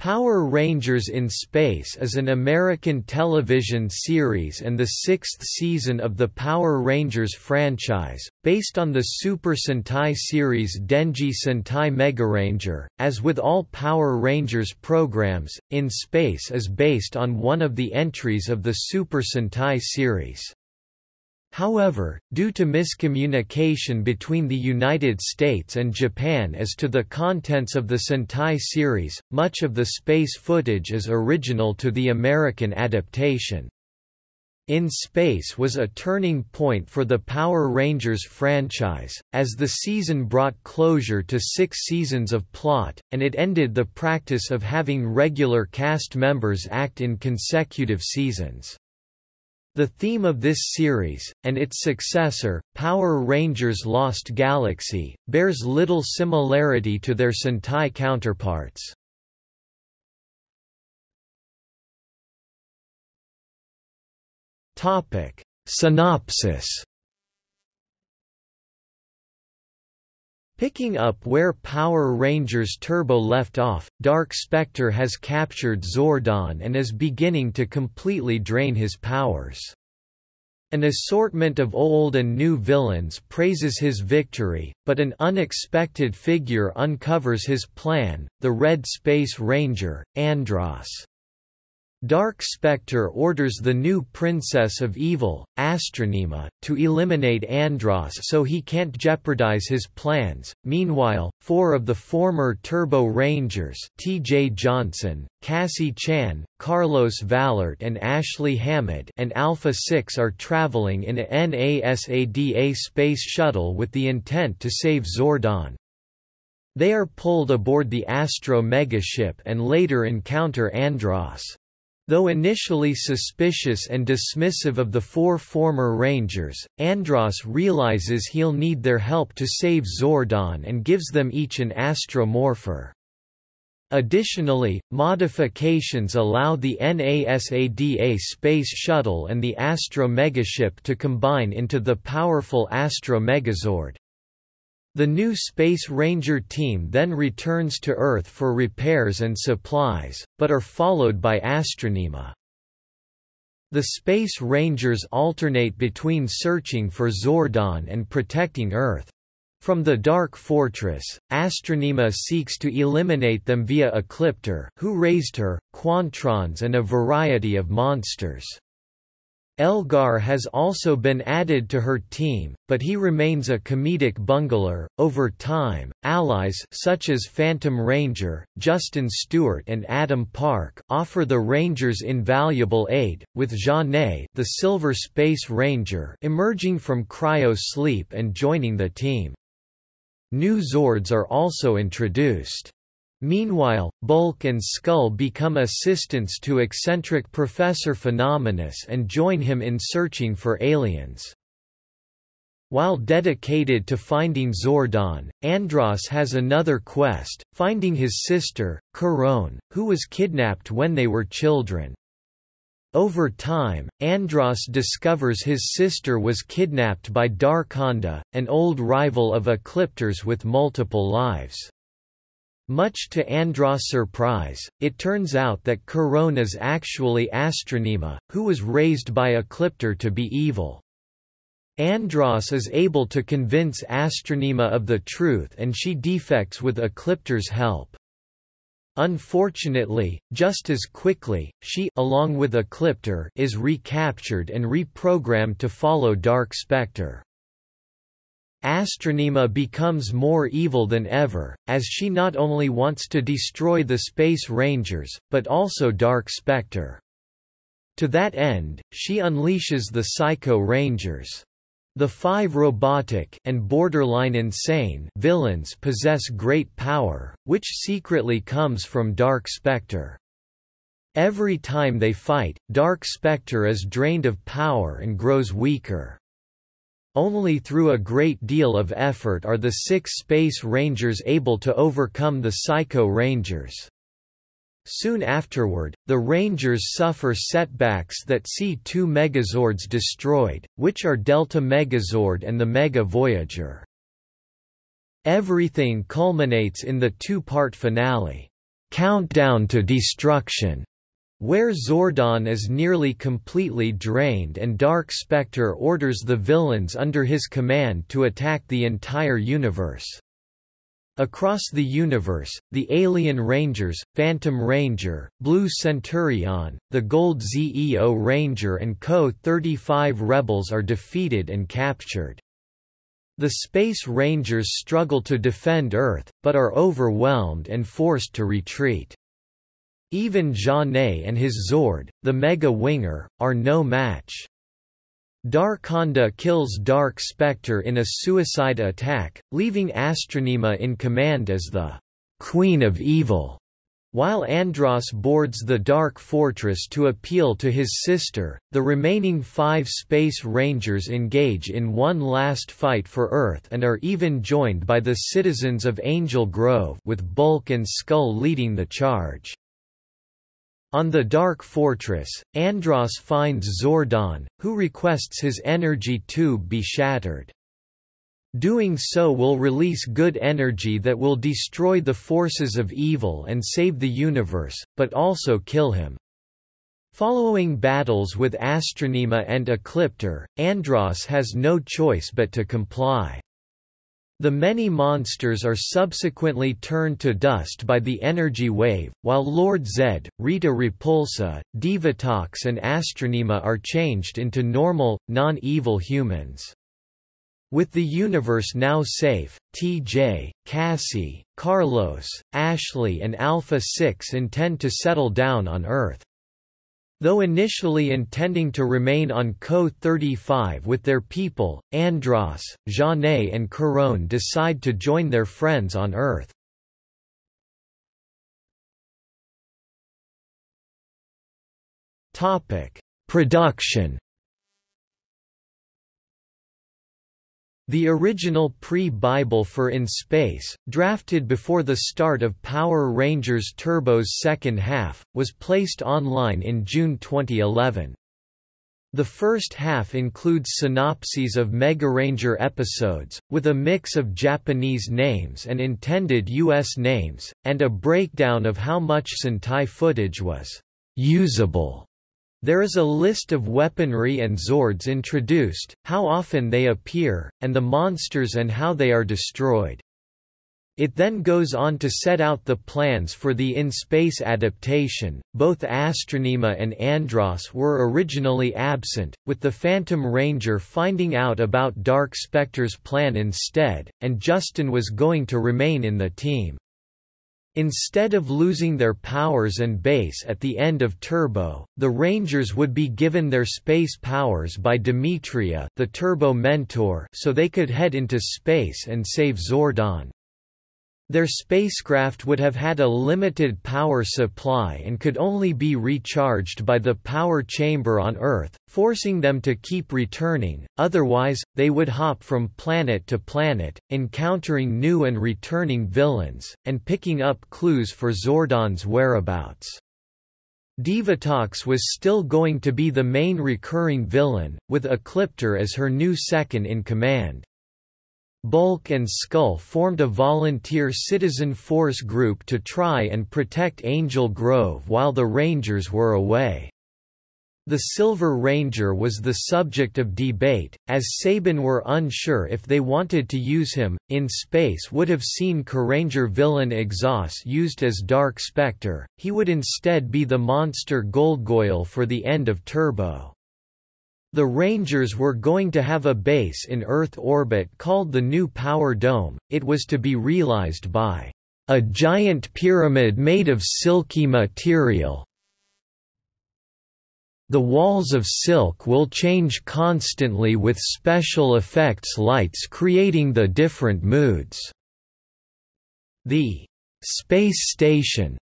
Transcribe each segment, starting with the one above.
Power Rangers in Space is an American television series and the sixth season of the Power Rangers franchise, based on the Super Sentai series Denji Sentai Megaranger. As with all Power Rangers programs, In Space is based on one of the entries of the Super Sentai series. However, due to miscommunication between the United States and Japan as to the contents of the Sentai series, much of the space footage is original to the American adaptation. In Space was a turning point for the Power Rangers franchise, as the season brought closure to six seasons of plot, and it ended the practice of having regular cast members act in consecutive seasons. The theme of this series, and its successor, Power Rangers Lost Galaxy, bears little similarity to their Sentai counterparts. Synopsis Picking up where Power Rangers Turbo left off, Dark Spectre has captured Zordon and is beginning to completely drain his powers. An assortment of old and new villains praises his victory, but an unexpected figure uncovers his plan, the Red Space Ranger, Andros. Dark Spectre orders the new Princess of Evil, Astronema, to eliminate Andros so he can't jeopardize his plans. Meanwhile, four of the former Turbo Rangers T.J. Johnson, Cassie Chan, Carlos Vallerte and Ashley Hammond and Alpha 6 are traveling in a NASADA space shuttle with the intent to save Zordon. They are pulled aboard the Astro megaship and later encounter Andros. Though initially suspicious and dismissive of the four former Rangers, Andros realizes he'll need their help to save Zordon and gives them each an astromorpher. Additionally, modifications allow the NASADA Space Shuttle and the Astro Megaship to combine into the powerful Astro Megazord. The new Space Ranger team then returns to Earth for repairs and supplies, but are followed by Astronema. The Space Rangers alternate between searching for Zordon and protecting Earth. From the Dark Fortress, Astronema seeks to eliminate them via Ecliptor who raised her, Quantrons and a variety of monsters. Elgar has also been added to her team, but he remains a comedic bungler. Over time, allies such as Phantom Ranger, Justin Stewart, and Adam Park offer the Rangers invaluable aid, with Zhane, the Silver Space Ranger, emerging from cryo sleep and joining the team. New Zords are also introduced. Meanwhile, Bulk and Skull become assistants to eccentric Professor Phenomenus and join him in searching for aliens. While dedicated to finding Zordon, Andros has another quest, finding his sister, Karone, who was kidnapped when they were children. Over time, Andros discovers his sister was kidnapped by Darkonda, an old rival of Ecliptor's with multiple lives. Much to Andros' surprise, it turns out that Karone is actually Astronema, who was raised by Ecliptor to be evil. Andros is able to convince Astronema of the truth and she defects with Ecliptor's help. Unfortunately, just as quickly, she along with Ecliptor is recaptured and reprogrammed to follow Dark Spectre. Astronema becomes more evil than ever, as she not only wants to destroy the Space Rangers, but also Dark Spectre. To that end, she unleashes the Psycho Rangers. The five robotic and borderline insane villains possess great power, which secretly comes from Dark Spectre. Every time they fight, Dark Spectre is drained of power and grows weaker. Only through a great deal of effort are the six Space Rangers able to overcome the Psycho Rangers. Soon afterward, the Rangers suffer setbacks that see two Megazords destroyed, which are Delta Megazord and the Mega Voyager. Everything culminates in the two-part finale. Countdown to Destruction, where Zordon is nearly completely drained and Dark Spectre orders the villains under his command to attack the entire universe. Across the universe, the Alien Rangers, Phantom Ranger, Blue Centurion, the Gold Zeo Ranger and KO-35 rebels are defeated and captured. The Space Rangers struggle to defend Earth, but are overwhelmed and forced to retreat. Even Zhane and his Zord, the Mega Winger, are no match. Darkonda kills Dark Spectre in a suicide attack, leaving Astronema in command as the Queen of Evil, while Andros boards the Dark Fortress to appeal to his sister. The remaining five Space Rangers engage in one last fight for Earth and are even joined by the citizens of Angel Grove, with Bulk and Skull leading the charge. On the Dark Fortress, Andros finds Zordon, who requests his energy tube be shattered. Doing so will release good energy that will destroy the forces of evil and save the universe, but also kill him. Following battles with Astronema and Ecliptor, Andros has no choice but to comply. The many monsters are subsequently turned to dust by the energy wave, while Lord Zed, Rita Repulsa, Divatox and Astronema are changed into normal, non-evil humans. With the universe now safe, TJ, Cassie, Carlos, Ashley and Alpha 6 intend to settle down on Earth. Though initially intending to remain on KO-35 with their people, Andros, Zhane and Karone decide to join their friends on Earth. Production The original pre-Bible for In Space, drafted before the start of Power Rangers Turbo's second half, was placed online in June 2011. The first half includes synopses of Mega Ranger episodes, with a mix of Japanese names and intended U.S. names, and a breakdown of how much Sentai footage was usable there is a list of weaponry and Zords introduced, how often they appear, and the monsters and how they are destroyed. It then goes on to set out the plans for the in-space adaptation. Both Astronema and Andros were originally absent, with the Phantom Ranger finding out about Dark Spectre's plan instead, and Justin was going to remain in the team. Instead of losing their powers and base at the end of Turbo, the Rangers would be given their space powers by Demetria the Turbo Mentor so they could head into space and save Zordon. Their spacecraft would have had a limited power supply and could only be recharged by the power chamber on Earth, forcing them to keep returning, otherwise, they would hop from planet to planet, encountering new and returning villains, and picking up clues for Zordon's whereabouts. Divatox was still going to be the main recurring villain, with Ecliptor as her new second-in-command. Bulk and Skull formed a volunteer citizen force group to try and protect Angel Grove while the Rangers were away. The Silver Ranger was the subject of debate, as Saban were unsure if they wanted to use him. In space would have seen Carranger villain Exhaus used as Dark Spectre, he would instead be the monster Goldgoyle for the end of Turbo. The Rangers were going to have a base in Earth orbit called the New Power Dome, it was to be realized by a giant pyramid made of silky material. The walls of silk will change constantly with special effects lights creating the different moods. The space station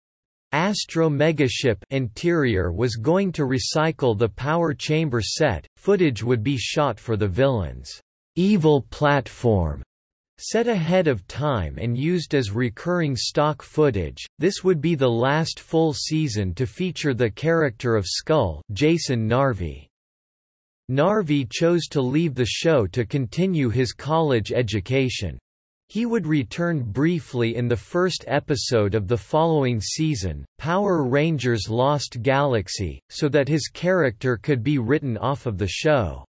Astro Megaship interior was going to recycle the power chamber set, footage would be shot for the villain's evil platform. Set ahead of time and used as recurring stock footage, this would be the last full season to feature the character of Skull Jason Narvy. Narvy chose to leave the show to continue his college education. He would return briefly in the first episode of the following season, Power Rangers Lost Galaxy, so that his character could be written off of the show.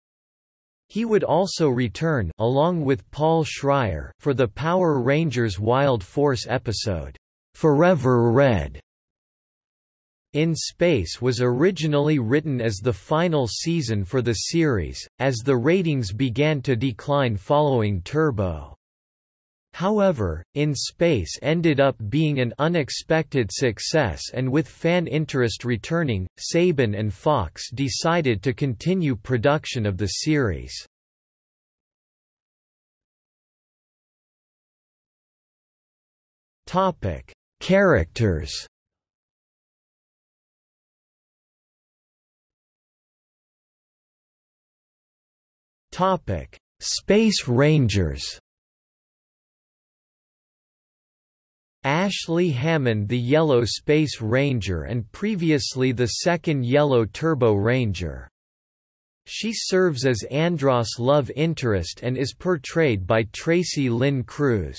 He would also return along with Paul Schrier for the Power Rangers Wild Force episode, Forever Red. In Space was originally written as the final season for the series, as the ratings began to decline following Turbo. However, In Space ended up being an unexpected success and with fan interest returning, Saban and Fox decided to continue production of the series. Characters. Topic: Space Rangers. Ashley Hammond the Yellow Space Ranger and previously the second Yellow Turbo Ranger. She serves as Andros' love interest and is portrayed by Tracy Lynn Cruz.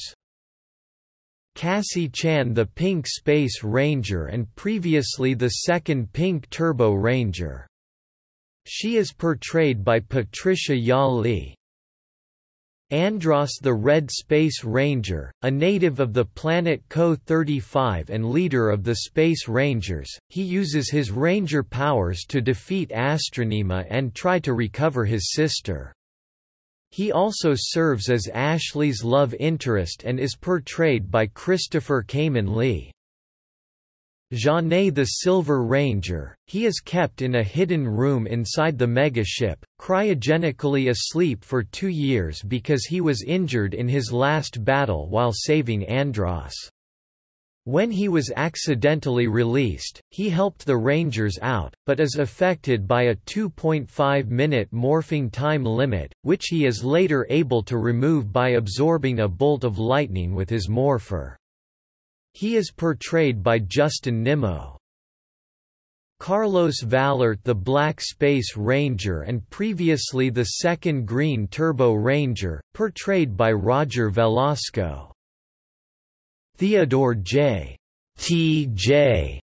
Cassie Chan the Pink Space Ranger and previously the second Pink Turbo Ranger. She is portrayed by Patricia Ja Lee. Andros the Red Space Ranger, a native of the planet KO-35 and leader of the Space Rangers, he uses his ranger powers to defeat Astronema and try to recover his sister. He also serves as Ashley's love interest and is portrayed by Christopher Khayman Lee. Zhane the Silver Ranger, he is kept in a hidden room inside the megaship, cryogenically asleep for two years because he was injured in his last battle while saving Andros. When he was accidentally released, he helped the Rangers out, but is affected by a 2.5-minute morphing time limit, which he is later able to remove by absorbing a bolt of lightning with his morpher. He is portrayed by Justin Nimmo. Carlos Vallerte the Black Space Ranger and previously the second Green Turbo Ranger, portrayed by Roger Velasco. Theodore J. T.J.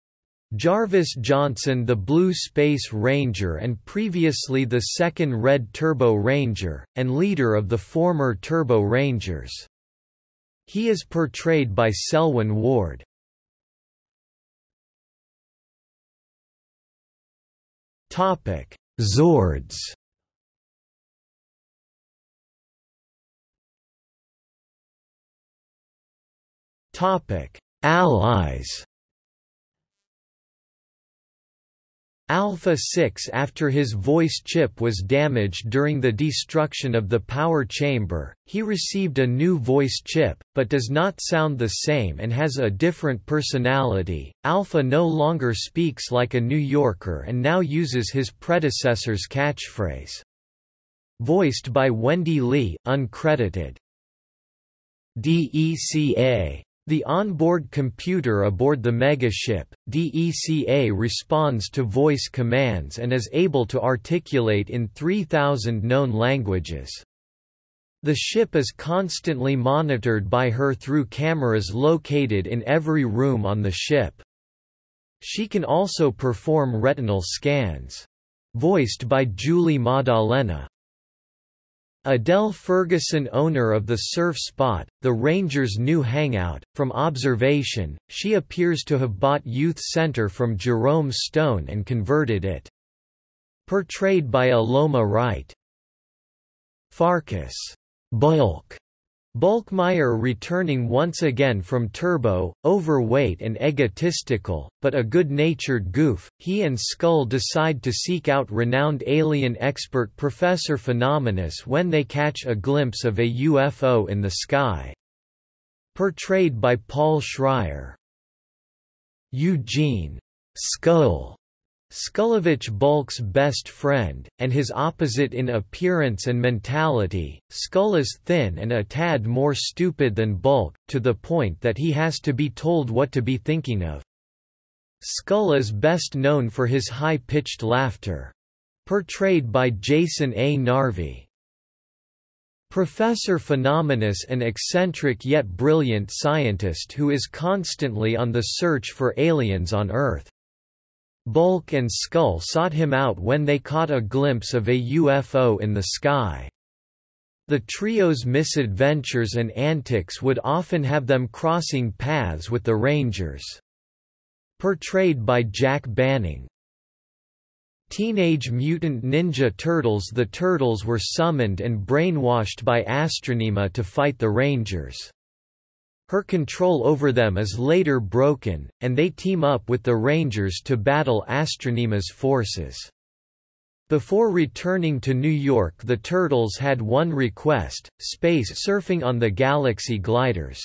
Jarvis Johnson the Blue Space Ranger and previously the second Red Turbo Ranger, and leader of the former Turbo Rangers. He is portrayed by Selwyn Ward. Topic: Zords. Topic: Allies. Alpha 6 after his voice chip was damaged during the destruction of the power chamber, he received a new voice chip, but does not sound the same and has a different personality. Alpha no longer speaks like a New Yorker and now uses his predecessor's catchphrase. Voiced by Wendee Lee, uncredited. DECA the onboard computer aboard the megaship, DECA responds to voice commands and is able to articulate in 3,000 known languages. The ship is constantly monitored by her through cameras located in every room on the ship. She can also perform retinal scans. Voiced by Julie Maddalena. Adele Ferguson owner of the Surf Spot, the Rangers' new hangout, from observation, she appears to have bought Youth Center from Jerome Stone and converted it. Portrayed by Aloma Wright. Farkas Bulk Bulkmeier returning once again from Turbo, overweight and egotistical, but a good-natured goof, he and Skull decide to seek out renowned alien expert Professor Phenomenus when they catch a glimpse of a UFO in the sky. Portrayed by Paul Schrier. Eugene Skull Skullovich Bulk's best friend, and his opposite in appearance and mentality, Skull is thin and a tad more stupid than Bulk, to the point that he has to be told what to be thinking of. Skull is best known for his high-pitched laughter. Portrayed by Jason A. Narvy. Professor Phenomenus an eccentric yet brilliant scientist who is constantly on the search for aliens on Earth. Bulk and Skull sought him out when they caught a glimpse of a UFO in the sky. The trio's misadventures and antics would often have them crossing paths with the Rangers. Portrayed by Jack Banning. Teenage Mutant Ninja Turtles The Turtles were summoned and brainwashed by Astronema to fight the Rangers. Her control over them is later broken, and they team up with the Rangers to battle Astronema's forces. Before returning to New York the Turtles had one request, space surfing on the Galaxy gliders.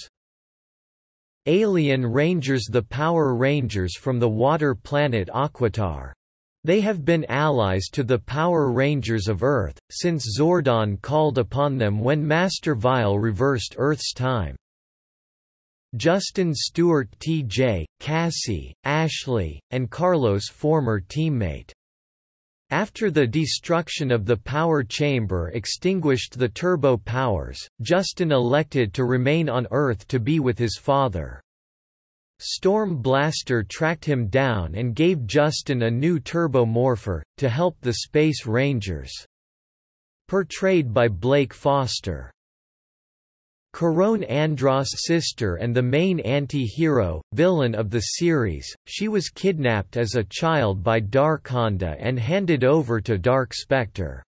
Alien Rangers The Power Rangers from the water planet Aquitar. they have been allies to the Power Rangers of Earth, since Zordon called upon them when Master Vile reversed Earth's time. Justin Stewart T.J., Cassie, Ashley, and Carlos' former teammate. After the destruction of the power chamber extinguished the turbo powers, Justin elected to remain on Earth to be with his father. Storm Blaster tracked him down and gave Justin a new turbo morpher, to help the Space Rangers. Portrayed by Blake Foster. Karone Andros' sister and the main anti-hero, villain of the series, she was kidnapped as a child by Darkonda and handed over to Dark Spectre.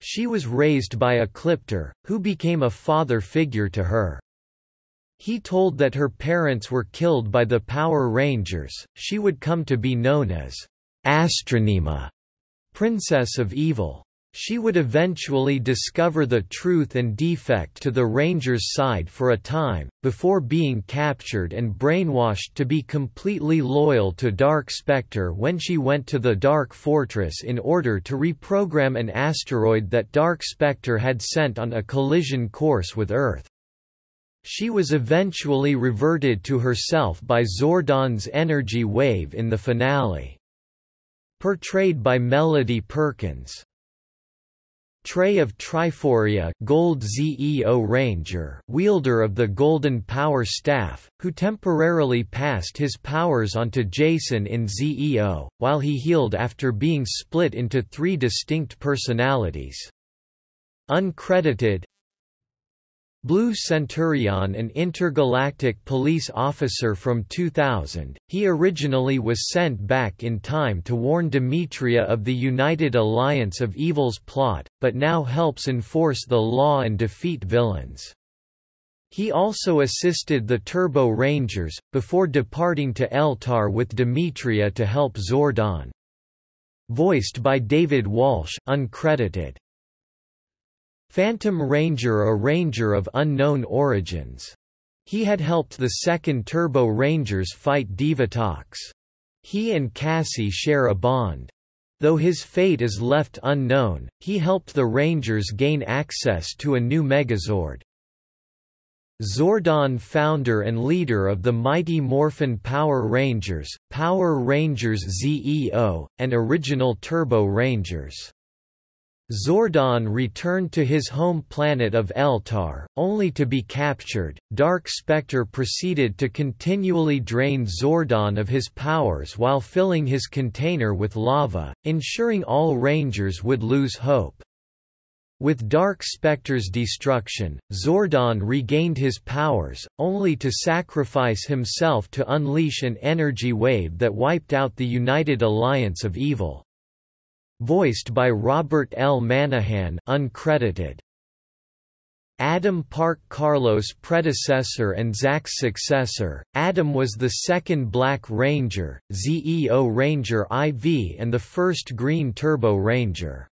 She was raised by Ecliptor, who became a father figure to her. He told that her parents were killed by the Power Rangers, she would come to be known as Astronema, Princess of Evil. She would eventually discover the truth and defect to the Rangers' side for a time, before being captured and brainwashed to be completely loyal to Dark Spectre when she went to the Dark Fortress in order to reprogram an asteroid that Dark Spectre had sent on a collision course with Earth. She was eventually reverted to herself by Zordon's energy wave in the finale. Portrayed by Melody Perkins. Trey of Triforia Gold ZEO Ranger wielder of the Golden Power Staff, who temporarily passed his powers onto Jason in ZEO, while he healed after being split into three distinct personalities. Uncredited Blue Centurion an intergalactic police officer from 2000, he originally was sent back in time to warn Demetria of the United Alliance of Evil's plot, but now helps enforce the law and defeat villains. He also assisted the Turbo Rangers, before departing to Eltar with Demetria to help Zordon. Voiced by David Walsh uncredited. Phantom Ranger a ranger of unknown origins. He had helped the second Turbo Rangers fight Divatox. He and Cassie share a bond. Though his fate is left unknown, he helped the Rangers gain access to a new Megazord. Zordon founder and leader of the Mighty Morphin Power Rangers, Power Rangers ZEO, and original Turbo Rangers. Zordon returned to his home planet of Eltar, only to be captured. Dark Spectre proceeded to continually drain Zordon of his powers while filling his container with lava, ensuring all Rangers would lose hope. With Dark Spectre's destruction, Zordon regained his powers, only to sacrifice himself to unleash an energy wave that wiped out the United Alliance of Evil voiced by Robert L. Manahan uncredited. Adam Park Carlos' predecessor and Zack's successor, Adam was the second Black Ranger, ZEO Ranger IV and the first Green Turbo Ranger.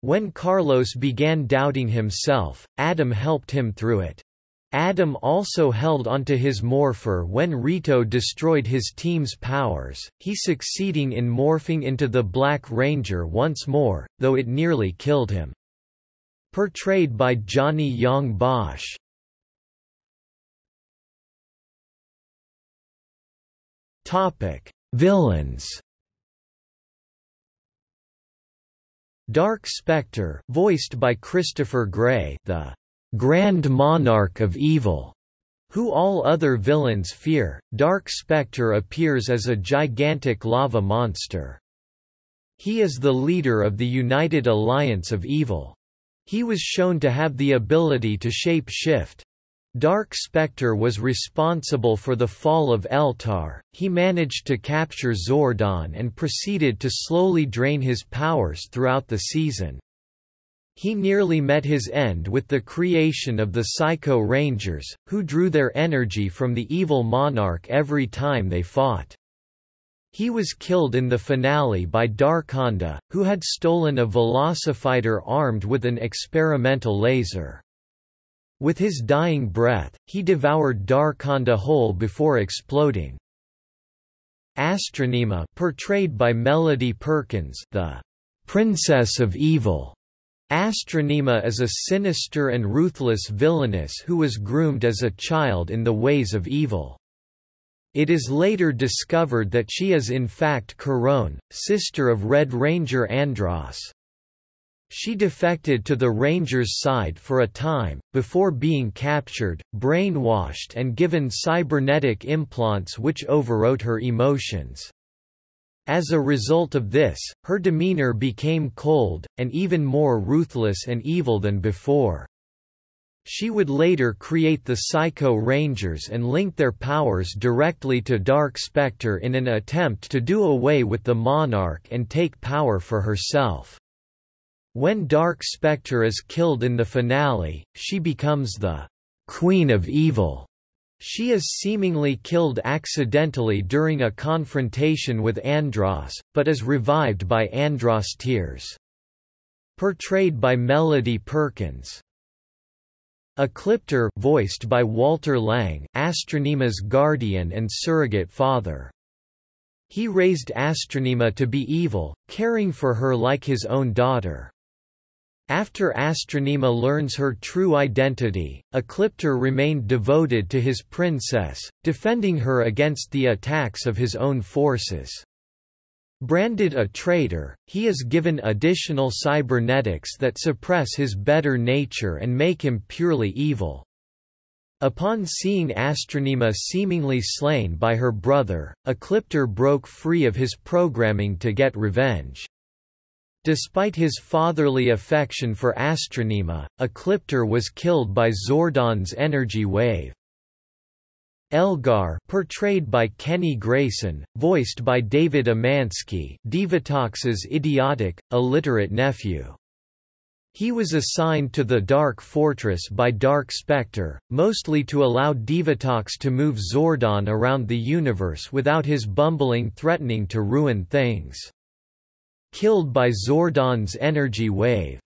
When Carlos began doubting himself, Adam helped him through it. Adam also held onto his morpher when Rito destroyed his team's powers, he succeeding in morphing into the Black Ranger once more, though it nearly killed him. Portrayed by Johnny Yong Bosch. Topic: Villains Dark Spectre voiced by Christopher Gray the Grand Monarch of Evil, who all other villains fear, Dark Spectre appears as a gigantic lava monster. He is the leader of the United Alliance of Evil. He was shown to have the ability to shape shift. Dark Spectre was responsible for the fall of Eltar, he managed to capture Zordon and proceeded to slowly drain his powers throughout the season. He nearly met his end with the creation of the Psycho Rangers, who drew their energy from the evil monarch every time they fought. He was killed in the finale by Darkonda, who had stolen a velocifighter armed with an experimental laser. With his dying breath, he devoured Darkonda whole before exploding. Astronema portrayed by Melody Perkins the Princess of Evil. Astronema is a sinister and ruthless villainess who was groomed as a child in the ways of evil. It is later discovered that she is in fact Karone, sister of Red Ranger Andros. She defected to the Rangers' side for a time, before being captured, brainwashed and given cybernetic implants which overwrote her emotions. As a result of this, her demeanor became cold, and even more ruthless and evil than before. She would later create the Psycho Rangers and link their powers directly to Dark Spectre in an attempt to do away with the Monarch and take power for herself. When Dark Spectre is killed in the finale, she becomes the Queen of Evil. She is seemingly killed accidentally during a confrontation with Andros, but is revived by Andros' tears. Portrayed by Melody Perkins. Ecliptor voiced by Walter Lang, Astronema's guardian and surrogate father. He raised Astronema to be evil, caring for her like his own daughter. After Astronema learns her true identity, Ecliptor remained devoted to his princess, defending her against the attacks of his own forces. Branded a traitor, he is given additional cybernetics that suppress his better nature and make him purely evil. Upon seeing Astronema seemingly slain by her brother, Ecliptor broke free of his programming to get revenge. Despite his fatherly affection for Astronema, Ecliptor was killed by Zordon's energy wave. Elgar portrayed by Kenny Grayson, voiced by David Umansky Divatox's idiotic, illiterate nephew. He was assigned to the Dark Fortress by Dark Spectre, mostly to allow Divatox to move Zordon around the universe without his bumbling threatening to ruin things. Killed by Zordon's energy wave.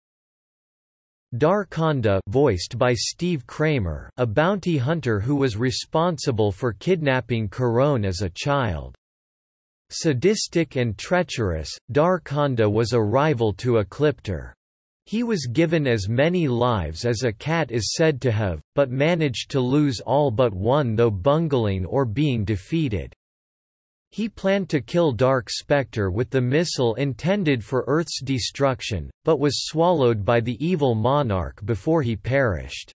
Darkonda voiced by Steve Kramer, a bounty hunter who was responsible for kidnapping Karone as a child. Sadistic and treacherous, Darkonda was a rival to Ecliptor. He was given as many lives as a cat is said to have, but managed to lose all but one though bungling or being defeated. He planned to kill Dark Spectre with the missile intended for Earth's destruction, but was swallowed by the evil monarch before he perished.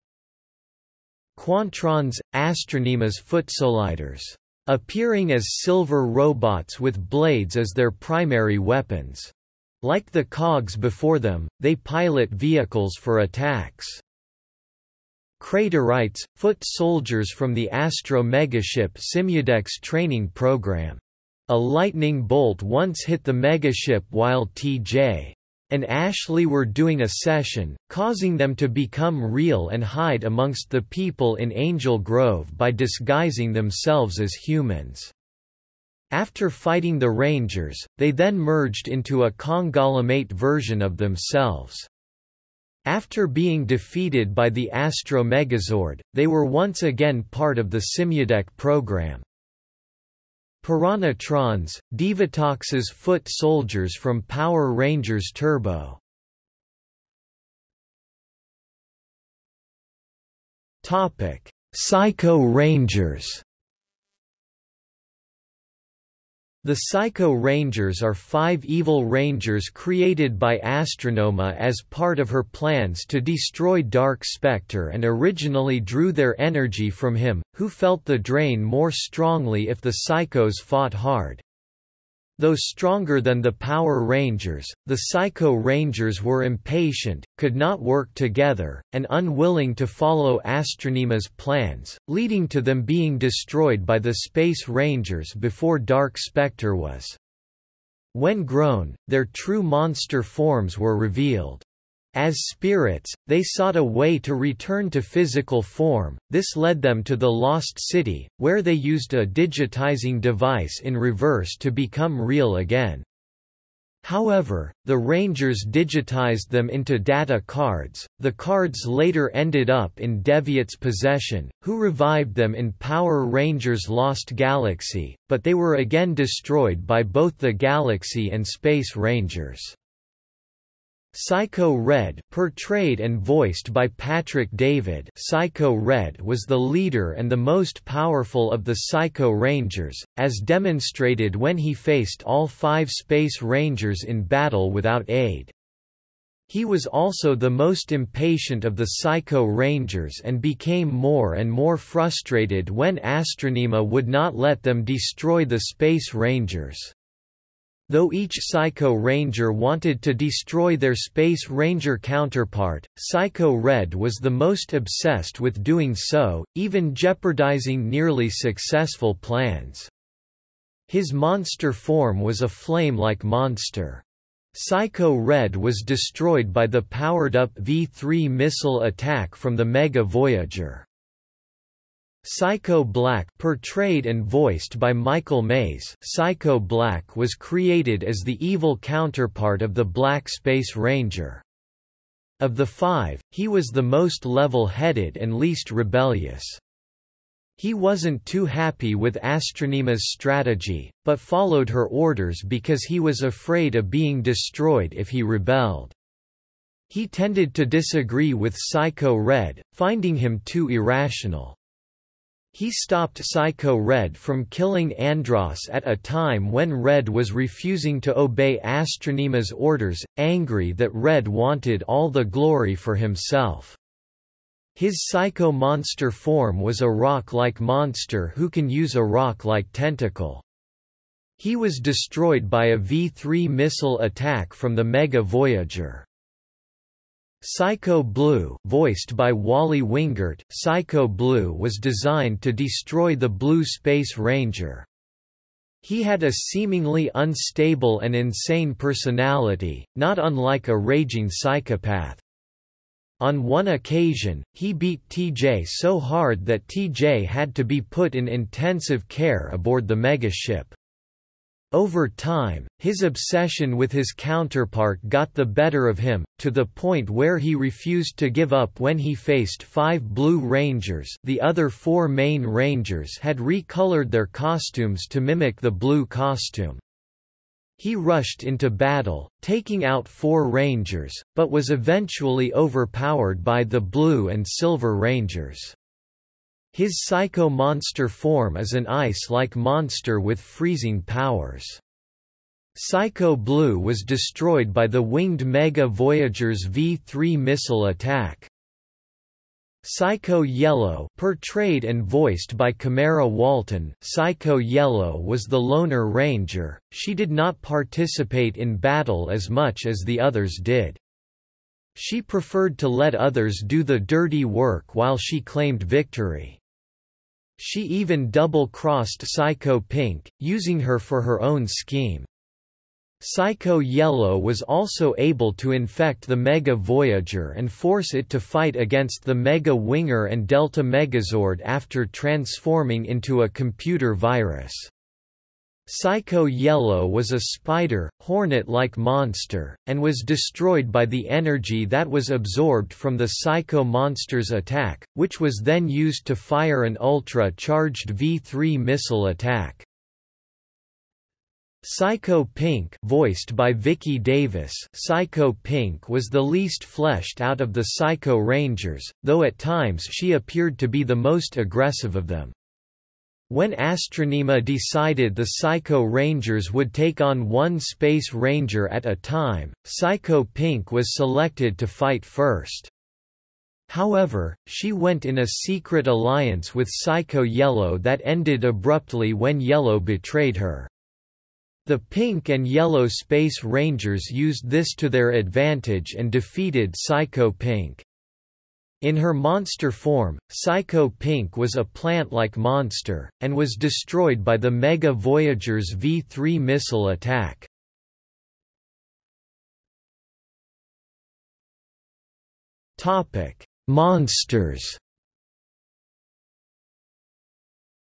Quantrons, Astronema's foot soliders. Appearing as silver robots with blades as their primary weapons. Like the cogs before them, they pilot vehicles for attacks. Craterites, foot soldiers from the Astro megaship Simudeck training program. A lightning bolt once hit the megaship while T.J. and Ashley were doing a session, causing them to become real and hide amongst the people in Angel Grove by disguising themselves as humans. After fighting the Rangers, they then merged into a Congolimate version of themselves. After being defeated by the Astro Megazord, they were once again part of the Simudeck program. Piranhatrons, Divatox's foot soldiers from Power Rangers Turbo. Topic: Psycho Rangers The Psycho Rangers are five evil rangers created by Astronema as part of her plans to destroy Dark Spectre and originally drew their energy from him, who felt the drain more strongly if the Psychos fought hard. Though stronger than the Power Rangers, the Psycho Rangers were impatient, could not work together, and unwilling to follow Astronema's plans, leading to them being destroyed by the Space Rangers before Dark Spectre was. When grown, their true monster forms were revealed. As spirits, they sought a way to return to physical form, this led them to the Lost City, where they used a digitizing device in reverse to become real again. However, the Rangers digitized them into data cards, the cards later ended up in Deviot's possession, who revived them in Power Rangers Lost Galaxy, but they were again destroyed by both the Galaxy and Space Rangers. Psycho Red portrayed and voiced by Patrick David Psycho Red was the leader and the most powerful of the Psycho Rangers, as demonstrated when he faced all five Space Rangers in battle without aid. He was also the most impatient of the Psycho Rangers and became more and more frustrated when Astronema would not let them destroy the Space Rangers. Though each Psycho Ranger wanted to destroy their Space Ranger counterpart, Psycho Red was the most obsessed with doing so, even jeopardizing nearly successful plans. His monster form was a flame-like monster. Psycho Red was destroyed by the powered-up V-3 missile attack from the Mega Voyager. Psycho Black portrayed and voiced by Michael Maize Psycho Black was created as the evil counterpart of the Black Space Ranger. Of the five, he was the most level-headed and least rebellious. He wasn't too happy with Astronema's strategy, but followed her orders because he was afraid of being destroyed if he rebelled. He tended to disagree with Psycho Red, finding him too irrational. He stopped Psycho Red from killing Andros at a time when Red was refusing to obey Astronema's orders, angry that Red wanted all the glory for himself. His psycho monster form was a rock-like monster who can use a rock-like tentacle. He was destroyed by a V-3 missile attack from the Mega Voyager. Psycho Blue voiced by Wally Wingert, Psycho Blue was designed to destroy the Blue Space Ranger. He had a seemingly unstable and insane personality, not unlike a raging psychopath. On one occasion, he beat TJ so hard that TJ had to be put in intensive care aboard the megaship. Over time, his obsession with his counterpart got the better of him, to the point where he refused to give up when he faced five Blue Rangers the other four main Rangers had recolored their costumes to mimic the blue costume. He rushed into battle, taking out four Rangers, but was eventually overpowered by the Blue and Silver Rangers. His Psycho Monster form is an ice-like monster with freezing powers. Psycho Blue was destroyed by the winged Mega Voyager's V-3 missile attack. Psycho Yellow portrayed and voiced by Camara Walton Psycho Yellow was the loner ranger, she did not participate in battle as much as the others did. She preferred to let others do the dirty work while she claimed victory. She even double-crossed Psycho Pink, using her for her own scheme. Psycho Yellow was also able to infect the Mega Voyager and force it to fight against the Mega Winger and Delta Megazord after transforming into a computer virus. Psycho Yellow was a spider, hornet-like monster, and was destroyed by the energy that was absorbed from the Psycho Monster's attack, which was then used to fire an ultra-charged V-3 missile attack. Psycho Pink voiced by Vicki Davis Psycho Pink was the least fleshed out of the Psycho Rangers, though at times she appeared to be the most aggressive of them. When Astronema decided the Psycho Rangers would take on one Space Ranger at a time, Psycho Pink was selected to fight first. However, she went in a secret alliance with Psycho Yellow that ended abruptly when Yellow betrayed her. The Pink and Yellow Space Rangers used this to their advantage and defeated Psycho Pink. In her monster form, Psycho Pink was a plant-like monster, and was destroyed by the Mega Voyager's V-3 missile attack. Monsters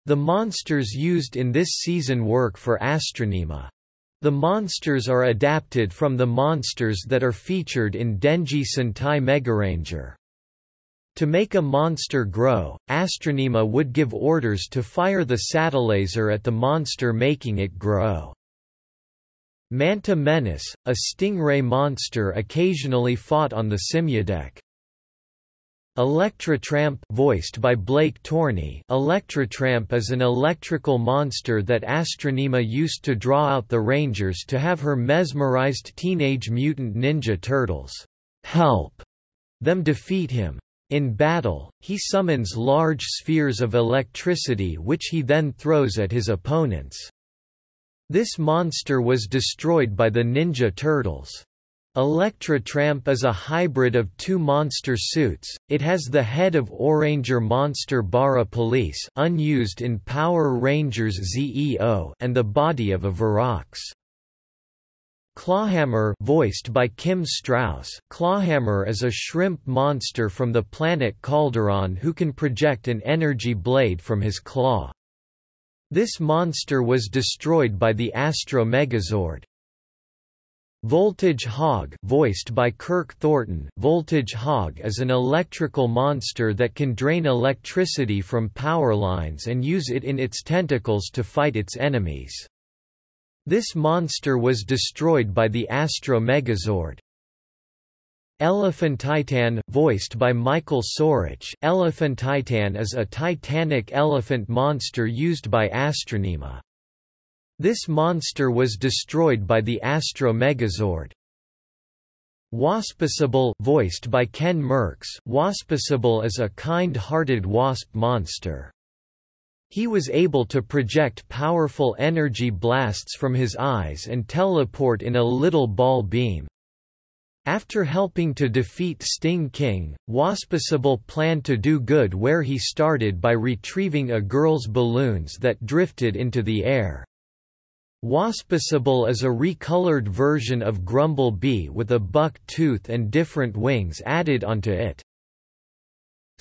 The monsters used in this season work for Astronema. The monsters are adapted from the monsters that are featured in Denji Sentai Megaranger. To make a monster grow, Astronema would give orders to fire the Satellaser at the monster making it grow. Manta Menace, a stingray monster occasionally fought on the Simudeck. Electrotramp voiced by Blake Torney Electrotramp is an electrical monster that Astronema used to draw out the Rangers to have her mesmerized Teenage Mutant Ninja Turtles help them defeat him. In battle, he summons large spheres of electricity which he then throws at his opponents. This monster was destroyed by the Ninja Turtles. Electrotramp is a hybrid of two monster suits, it has the head of Ohranger Monster Bara Police unused in Power Rangers ZEO and the body of a Virox. Clawhammer voiced by Kim Strauss Clawhammer is a shrimp monster from the planet Calderon who can project an energy blade from his claw. This monster was destroyed by the Astro Megazord. Voltage Hog voiced by Kirk Thornton Voltage Hog is an electrical monster that can drain electricity from power lines and use it in its tentacles to fight its enemies. This monster was destroyed by the Astro Megazord. Elephantitan, voiced by Michael Sorich Elephantitan is a titanic elephant monster used by Astronema. This monster was destroyed by the Astro Megazord. Waspicible voiced by Ken Merckx Waspicible is a kind-hearted wasp monster. He was able to project powerful energy blasts from his eyes and teleport in a little ball beam. After helping to defeat Sting King, Waspicible planned to do good where he started by retrieving a girl's balloons that drifted into the air. Waspicible is a recolored version of Grumble Bee with a buck tooth and different wings added onto it.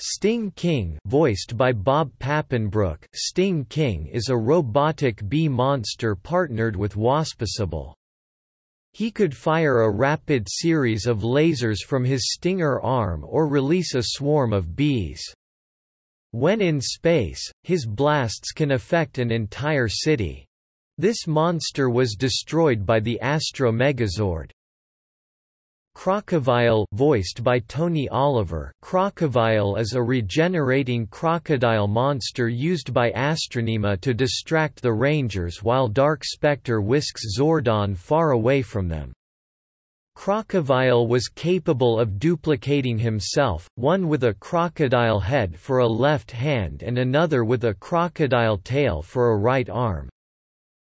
Sting King voiced by Bob Papenbrook Sting King is a robotic bee monster partnered with Waspicible. He could fire a rapid series of lasers from his stinger arm or release a swarm of bees. When in space, his blasts can affect an entire city. This monster was destroyed by the Astro Megazord. Crocovile voiced by Tony Oliver Crocovile is a regenerating crocodile monster used by Astronema to distract the Rangers while Dark Spectre whisks Zordon far away from them. Crocovile was capable of duplicating himself, one with a crocodile head for a left hand and another with a crocodile tail for a right arm.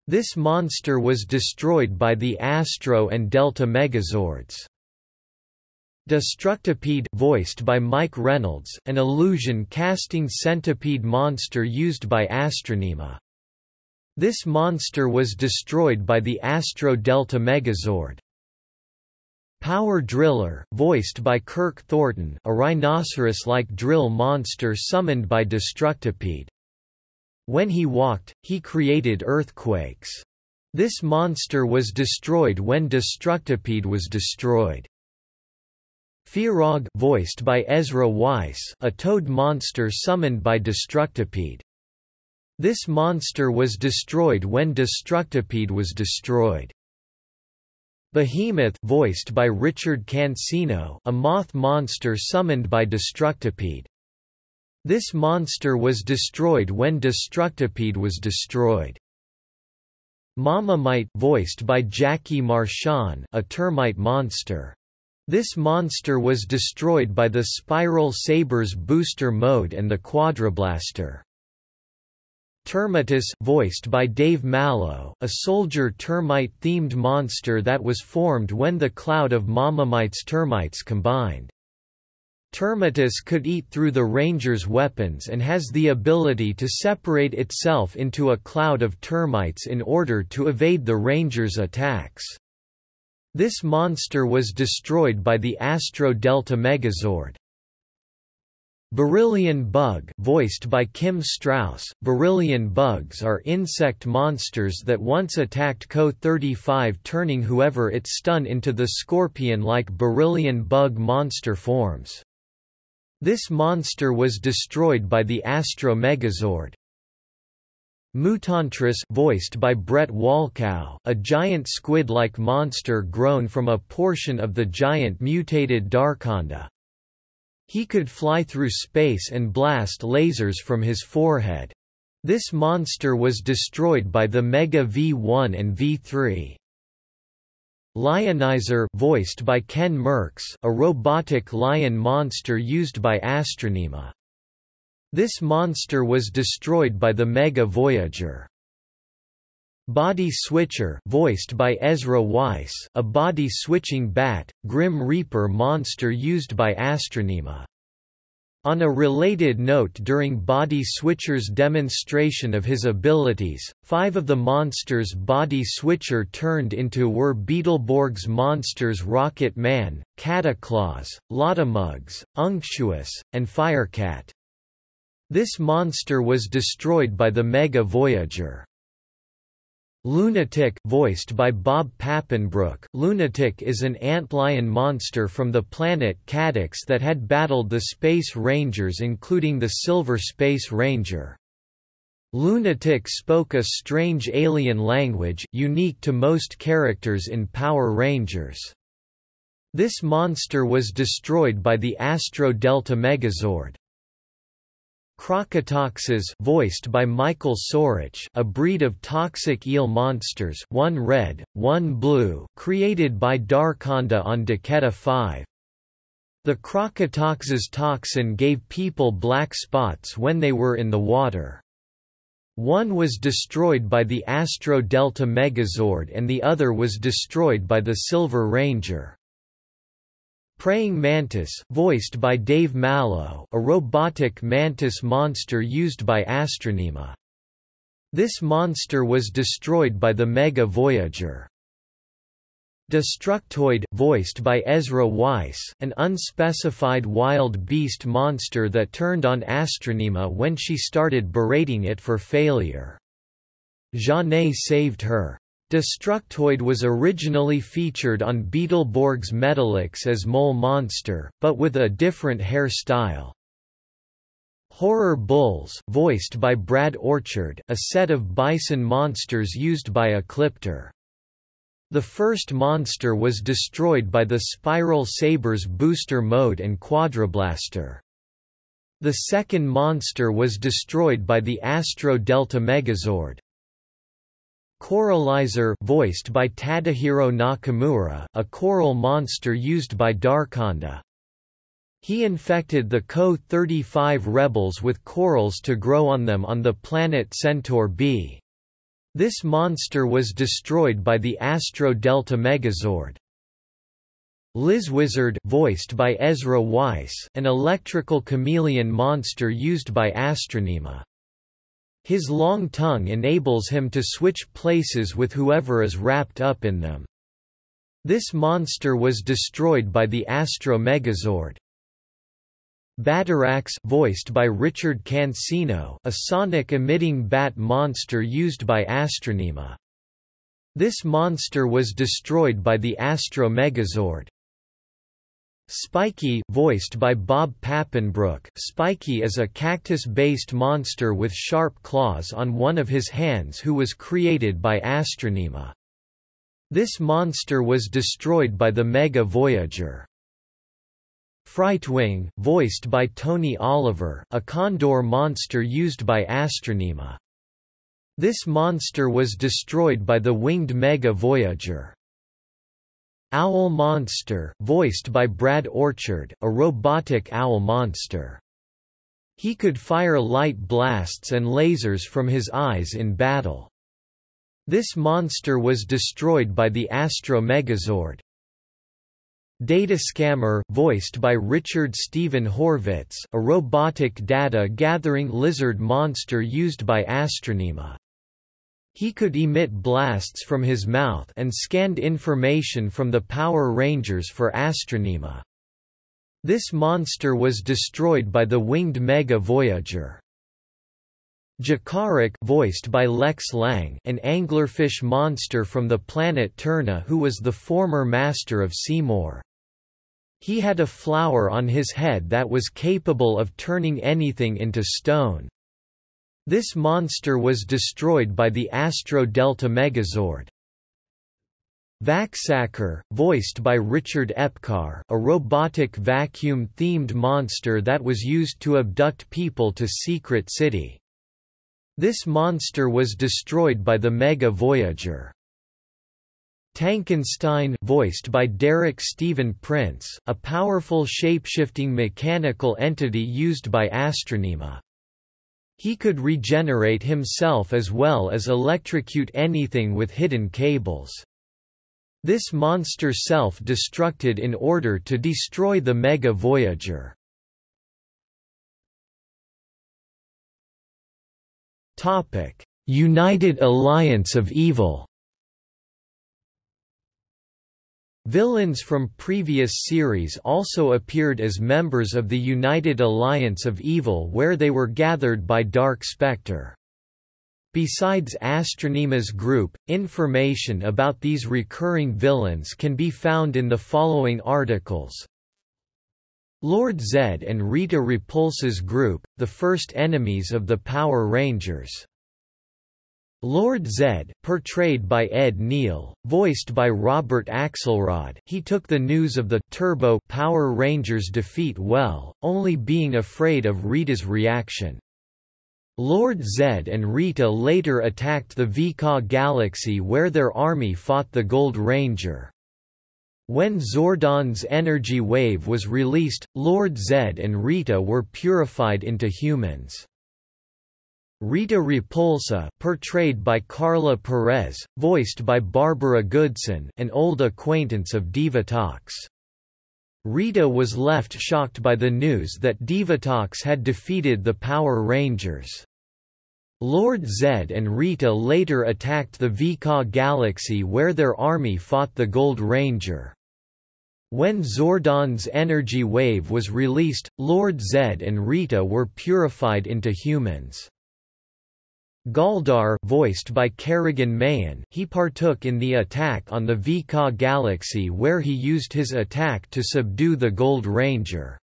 This monster was destroyed by the Astro and Delta Megazords. Destructipede voiced by Mike Reynolds, an illusion-casting centipede monster used by Astronema. This monster was destroyed by the Astro Delta Megazord. Power Driller voiced by Kirk Thornton a rhinoceros-like drill monster summoned by Destructipede. When he walked, he created earthquakes. This monster was destroyed when Destructipede was destroyed. Fearog voiced by Ezra Weiss a toad monster summoned by Destructipede. This monster was destroyed when Destructipede was destroyed. Behemoth voiced by Richard Cancino a moth monster summoned by Destructipede. This monster was destroyed when Destructipede was destroyed. Mama-Mite voiced by Jackie Marchand a termite monster. This monster was destroyed by the Spiral Sabers booster mode and the Quadrablaster. Termitus voiced by Dave Mallow, a soldier termite-themed monster that was formed when the cloud of Mama-Mite's termites combined. Termitus could eat through the ranger's weapons and has the ability to separate itself into a cloud of termites in order to evade the ranger's attacks. This monster was destroyed by the Astro Delta Megazord. Beryllian bug voiced by Kim Strauss, Beryllian bugs are insect monsters that once attacked KO-35 turning whoever it stun into the scorpion-like Beryllian bug monster forms. This monster was destroyed by the Astro Megazord. Mutantress voiced by Brett Walkow, a giant squid-like monster grown from a portion of the giant mutated Darkonda. He could fly through space and blast lasers from his forehead. This monster was destroyed by the Mega V1 and V3. Lionizer voiced by Ken Merckx, a robotic lion monster used by Astronema. This monster was destroyed by the Mega Voyager. Body Switcher voiced by Ezra Weiss, a body-switching bat, Grim Reaper monster used by Astronema. On a related note during Body Switcher's demonstration of his abilities, five of the monsters Body Switcher turned into were Beetleborg's monsters Rocket Man, Cataclaws, Lottamugs, Unctuous, and Firecat. This monster was destroyed by the Mega Voyager. Lunatic voiced by Bob Papenbrook Lunatic is an antlion monster from the planet Cadix that had battled the Space Rangers including the Silver Space Ranger. Lunatic spoke a strange alien language, unique to most characters in Power Rangers. This monster was destroyed by the Astro Delta Megazord. Crocotoxes voiced by Michael Sorich a breed of toxic eel monsters one red, one blue created by Darkonda on Daketa 5. The Crocotoxes toxin gave people black spots when they were in the water. One was destroyed by the Astro Delta Megazord and the other was destroyed by the Silver Ranger. Praying Mantis voiced by Dave Mallow a robotic mantis monster used by Astronema. This monster was destroyed by the Mega Voyager. Destructoid voiced by Ezra Weiss, an unspecified wild beast monster that turned on Astronema when she started berating it for failure. Jeanne saved her. Destructoid was originally featured on Beetleborg's Metallix as Mole Monster, but with a different hairstyle. Horror Bulls voiced by Brad Orchard a set of bison monsters used by Ecliptor. The first monster was destroyed by the Spiral Sabers booster mode and Quadrablaster. The second monster was destroyed by the Astro Delta Megazord. Coralizer voiced by Tadahiro Nakamura, a coral monster used by Darkonda. He infected the KO-35 rebels with corals to grow on them on the planet Centaur B. This monster was destroyed by the Astro Delta Megazord. Lizwizard voiced by Ezra Weiss, an electrical chameleon monster used by Astronema. His long tongue enables him to switch places with whoever is wrapped up in them. This monster was destroyed by the Astro Megazord. Batarax voiced by Richard Cancino a sonic-emitting bat monster used by Astronema. This monster was destroyed by the Astro Megazord. Spiky voiced by Bob Papenbrook Spiky is a cactus-based monster with sharp claws on one of his hands who was created by Astronema. This monster was destroyed by the Mega Voyager. Frightwing, voiced by Tony Oliver, a condor monster used by Astronema. This monster was destroyed by the winged Mega Voyager. Owl Monster, voiced by Brad Orchard, a robotic owl monster. He could fire light blasts and lasers from his eyes in battle. This monster was destroyed by the Astro Megazord. Data Scammer voiced by Richard Steven Horvitz a robotic data-gathering lizard monster used by Astronema. He could emit blasts from his mouth and scanned information from the Power Rangers for Astronema. This monster was destroyed by the winged Mega Voyager. Jakaric voiced by Lex Lang an anglerfish monster from the planet Turna who was the former master of Seymour. He had a flower on his head that was capable of turning anything into stone. This monster was destroyed by the Astro Delta Megazord. Vaxacker, voiced by Richard Epcar a robotic vacuum-themed monster that was used to abduct people to Secret City. This monster was destroyed by the Mega Voyager. Tankenstein voiced by Derek Stephen Prince, a powerful shapeshifting mechanical entity used by Astronema. He could regenerate himself as well as electrocute anything with hidden cables. This monster self-destructed in order to destroy the Mega Voyager. United Alliance of Evil Villains from previous series also appeared as members of the United Alliance of Evil where they were gathered by Dark Spectre. Besides Astronema's group, information about these recurring villains can be found in the following articles. Lord Zedd and Rita Repulsa's group, the first enemies of the Power Rangers. Lord Zedd portrayed by Ed Neil, voiced by Robert Axelrod he took the news of the Turbo Power Rangers defeat well, only being afraid of Rita's reaction. Lord Zedd and Rita later attacked the Vika galaxy where their army fought the Gold Ranger. When Zordon's energy wave was released, Lord Zedd and Rita were purified into humans. Rita Repulsa portrayed by Carla Perez, voiced by Barbara Goodson an old acquaintance of Divatox. Rita was left shocked by the news that Divatox had defeated the Power Rangers. Lord Zedd and Rita later attacked the Vika galaxy where their army fought the Gold Ranger. When Zordon's energy wave was released, Lord Zedd and Rita were purified into humans. Galdar voiced by Kerrigan Mahan he partook in the attack on the Vika galaxy where he used his attack to subdue the Gold Ranger.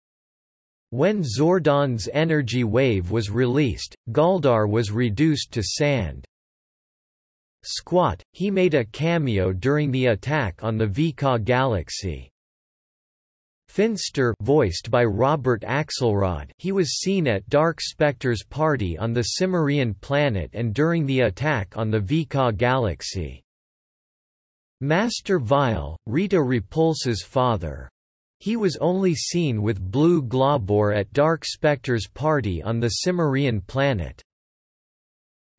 When Zordon's energy wave was released, Galdar was reduced to sand. Squat, he made a cameo during the attack on the Vika galaxy. Finster voiced by Robert Axelrod he was seen at Dark Spectre's party on the Cimmerian planet and during the attack on the Vika galaxy. Master Vile, Rita Repulsa's father, he was only seen with Blue Globor at Dark Spectre's party on the Cimmerian planet.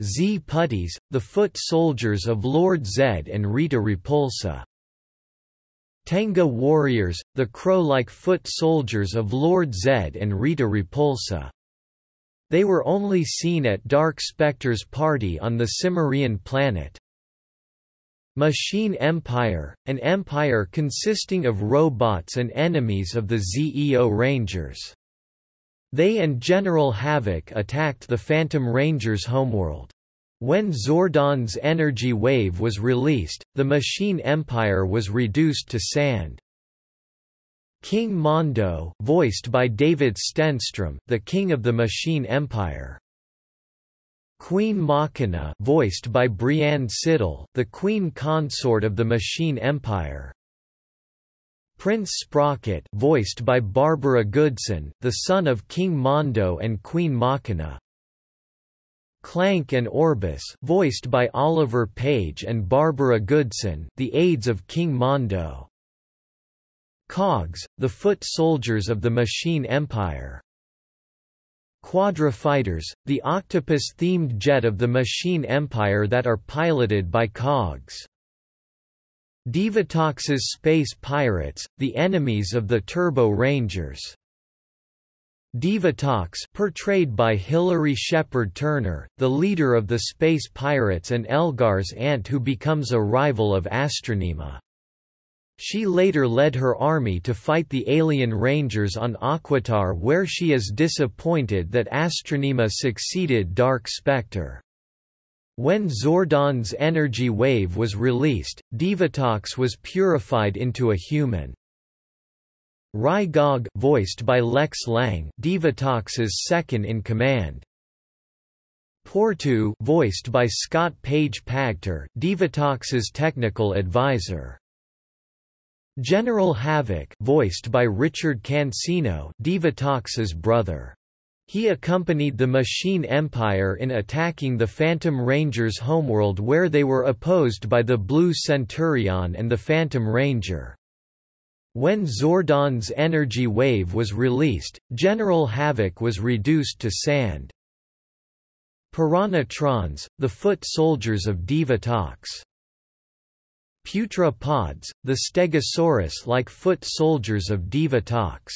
Z Putties, the foot soldiers of Lord Zedd and Rita Repulsa. Tenga warriors, the crow-like foot soldiers of Lord Zedd and Rita Repulsa. They were only seen at Dark Spectre's party on the Cimmerian planet. Machine Empire, an empire consisting of robots and enemies of the ZEO Rangers. They and General Havoc attacked the Phantom Rangers' homeworld. When Zordon's energy wave was released, the Machine Empire was reduced to sand. King Mondo voiced by David Stenstrom, the king of the Machine Empire. Queen Machina voiced by Brianne Siddall, the queen consort of the Machine Empire. Prince Sprocket voiced by Barbara Goodson, the son of King Mondo and Queen Machina. Klank and Orbus voiced by Oliver Page and Barbara Goodson, the aides of King Mondo. Cogs, the foot soldiers of the Machine Empire. Quadra Fighters, the octopus-themed jet of the Machine Empire that are piloted by Cogs. Divatox's Space Pirates, the enemies of the Turbo Rangers. Divatox portrayed by Hilary Shepard Turner, the leader of the Space Pirates and Elgar's aunt who becomes a rival of Astronema. She later led her army to fight the alien rangers on Aquitar where she is disappointed that Astronema succeeded Dark Spectre. When Zordon's energy wave was released, Divatox was purified into a human. Rygog voiced by Lex Lang, Divatox's second in command. Porto voiced by Scott Page Pagter, Divatox's technical advisor. General Havoc voiced by Richard Cancino Divatox's brother. He accompanied the Machine Empire in attacking the Phantom Rangers' homeworld where they were opposed by the Blue Centurion and the Phantom Ranger. When Zordon's energy wave was released, General Havoc was reduced to sand. Piranhatrons, the foot soldiers of Divatox. Putra pods, the Stegosaurus-like foot soldiers of Divatox.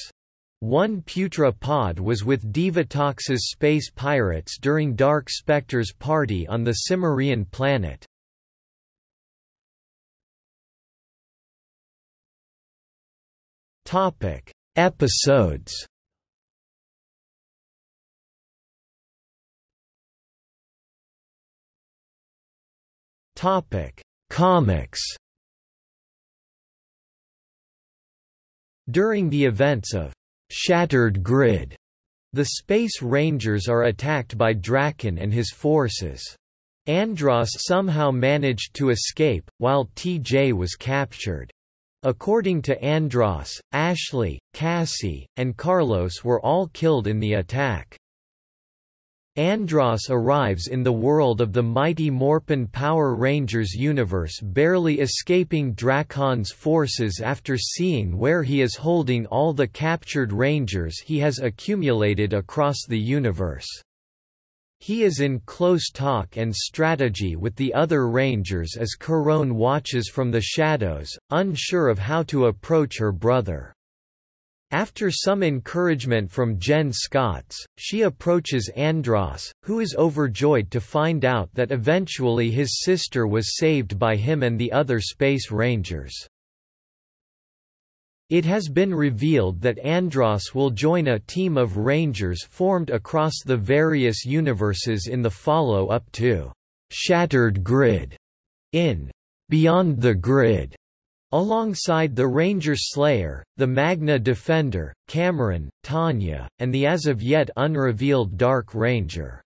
One Putra pod was with Divatox's space pirates during Dark Spectre's party on the Cimmerian planet. Topic: Episodes. Topic: Comics During the events of Shattered Grid, the Space Rangers are attacked by Drakkon and his forces. Andros somehow managed to escape, while TJ was captured. According to Andros, Ashley, Cassie, and Carlos were all killed in the attack. Andross arrives in the world of the Mighty Morphin Power Rangers universe barely escaping Drakkon's forces after seeing where he is holding all the captured Rangers he has accumulated across the universe. He is in close talk and strategy with the other Rangers as Karone watches from the shadows, unsure of how to approach her brother. After some encouragement from Jen Scotts, she approaches Andros, who is overjoyed to find out that eventually his sister was saved by him and the other Space Rangers. It has been revealed that Andros will join a team of Rangers formed across the various universes in the follow-up to Shattered Grid in Beyond the Grid. Alongside the Ranger Slayer, the Magna Defender, Cameron, Tanya, and the as of yet unrevealed Dark Ranger.